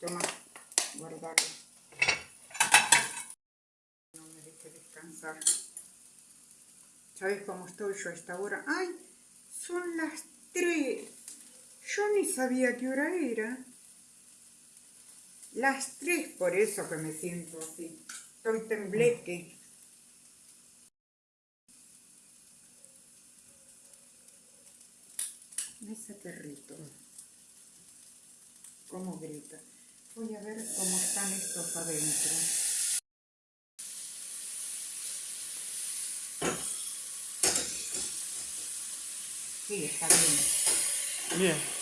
Toma, guardalo. No me deje descansar. ¿Sabes cómo estoy yo a esta hora? ¡Ay! Son las tres. Yo ni sabía qué hora era. Las tres, por eso que me siento así. Estoy tembleque. Ese perrito. Cómo grita. Voy a ver cómo están estos adentro. Sí, está bien. Bien.